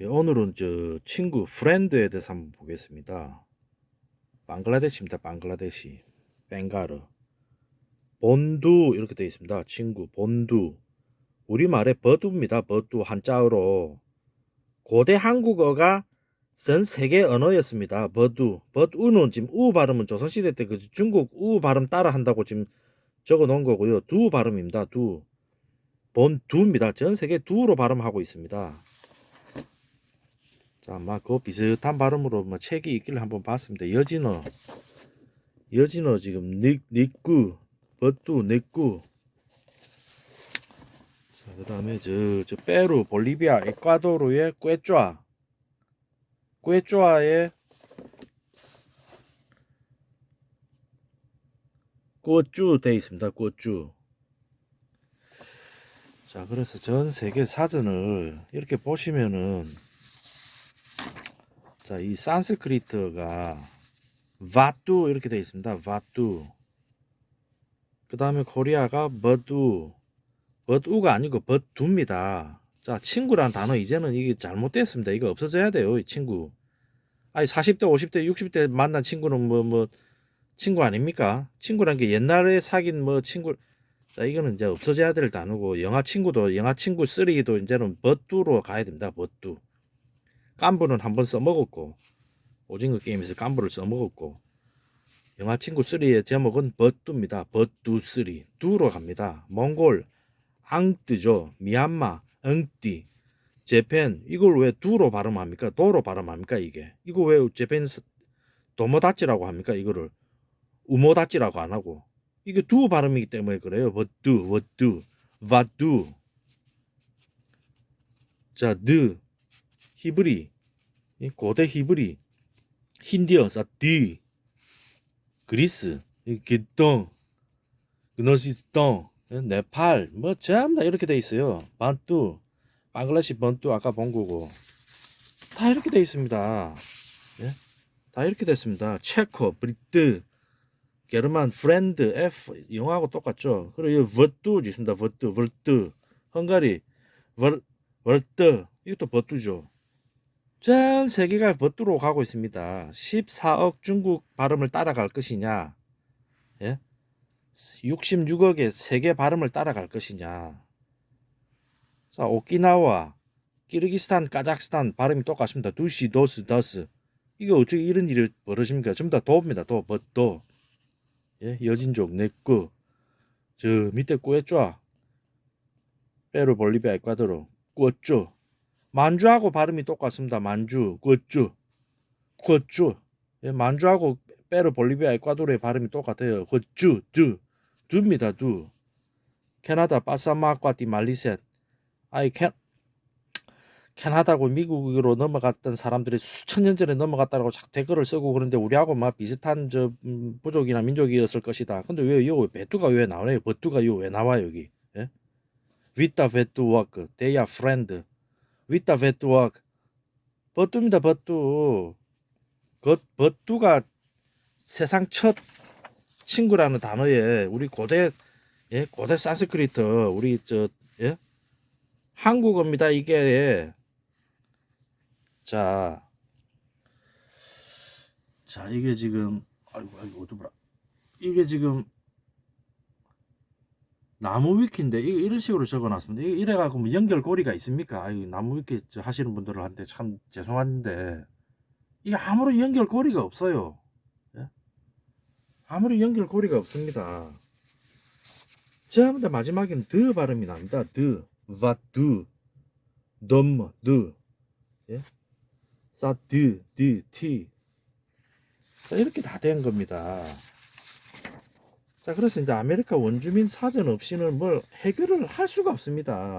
예, 오늘은 저 친구 프렌드에 대해서 한번 보겠습니다. 방글라데시입니다. 방글라데시. 벵가르. 본두 이렇게 되어 있습니다. 친구 본두. 우리말의 버두입니다. 버두 한자어로 고대 한국어가 전 세계 언어였습니다. 버두. 버두는 지금 우 발음은 조선시대 때 그 중국 우 발음 따라 한다고 지금 적어 놓은 거고요. 두 발음입니다. 두. 본 두입니다. 전 세계 두로 발음하고 있습니다. 자, 막그 비슷한 발음으로 뭐 책이 있길래 한번 봤습니다. 여진어, 여진어 지금 닉 닉구, 버뚜, 닉구. 자, 그 다음에 저 저 페루, 볼리비아, 에콰도르의 꿰쪼아, 꿰쪼아의 꼬쭈 돼 있습니다. 꼬쭈. 자, 그래서 전 세계 사전을 이렇게 보시면은 자, 이 산스크리트가 바뚜 이렇게 되어 있습니다. 바뚜. 그 다음에 코리아가 버두. 버두가 아니고 버두입니다. 자, 친구란 단어 이제는 이게 잘못됐습니다. 이거 없어져야 돼요, 이 친구. 아니, 40대, 50대, 60대 만난 친구는 뭐, 뭐, 친구 아닙니까? 친구란 게 옛날에 사귄 뭐 친구, 자, 이거는 이제 없어져야 될 단어고, 영화 친구도, 영화 친구 쓰리도 이제는 버두로 가야 됩니다. 버두. 깐부는 한 번 써먹었고 오징어 게임에서 깐부를 써먹었고 영화 친구 3의 제목은 버뚜입니다. 버뚜 3 두로 갑니다. 몽골 앙뜨죠. 미얀마 엉띠 재팬 이걸 왜 두로 발음합니까? 도로 발음합니까 이게? 이거 왜 재팬 도모다치라고 합니까? 이거를 우모다치라고 안 하고 이게 두 발음이기 때문에 그래요. 버뚜 버뚜 바뚜 자, 느 히브리, 이 고대 히브리, 힌디어, 사띠, 그리스, 이 기똥, 그노시스똥, 네팔, 뭐 전부 다 이렇게 돼 있어요. 반뚜, 방글라시 번뚜 아까 본 거고 다 이렇게 돼 있습니다. 예? 다 이렇게 됐습니다. 체코, 브리트, 게르만, 프렌드, F 영어하고 똑같죠. 그리고 이 버뚜 있습니다. 버뚜, 버뚜, 헝가리, 버, 버뚜 이것도 버뚜죠. 전 세계가 버뚜로 가고 있습니다. 14억 중국 발음을 따라갈 것이냐, 예? 66억의 세계 발음을 따라갈 것이냐. 자, 오키나와, 키르기스탄, 카자흐스탄 발음이 똑같습니다. 두시, 도스, 더스. 이게 어떻게 이런 일이 벌어집니까? 전부 다 도입니다. 도, 버도. 예, 여진족, 내꺼. 저 밑에 꾸에쪼. 페루, 볼리비아, 에콰도르. 꾸어쪼. 만주하고 발음이 똑같습니다. 만주, 굿주, 굿주. 예, 만주하고 페루, 볼리비아, 에콰도르의 발음이 똑같아요. 굿주, 두, 두입니다. 두. 캐나다, 파사마과티, 말리셋. 아이 캐 캐나다고 미국으로 넘어갔던 사람들이 수천 년 전에 넘어갔다고 자꾸 댓글을 쓰고 그런데 우리하고 막 비슷한 저 음, 부족이나 민족이었을 것이다. 근데 왜요 베뚜가 왜 나와요? 버뚜가 요왜 나와 여기? 예? 위타 베뚜 워크, 데야 프렌드. 위타 베뚜와 버뚜입니다 버뚜. 그 버뚜가 세상 첫 친구라는 단어에 우리 고대 예 고대 산스크리트 우리 저 예? 한국어입니다 이게. 자, 자 이게 지금 아이고 아이고 어두라 이게 지금 나무 위키인데 이런 식으로 적어놨습니다. 이거 이래 갖고 뭐 연결고리가 있습니까? 아유 나무 위키 하시는 분들한테 참 죄송한데 이게 아무런 연결고리가 없어요. 예? 아무런 연결고리가 없습니다. 전부 다 마지막에는 드 발음이 납니다. 드, 바두, 덤, 드, 예? 사드, 드, 티. 자, 이렇게 다 된 겁니다. 자, 그래서 이제 아메리카 원주민 사전 없이는 뭘 해결을 할 수가 없습니다.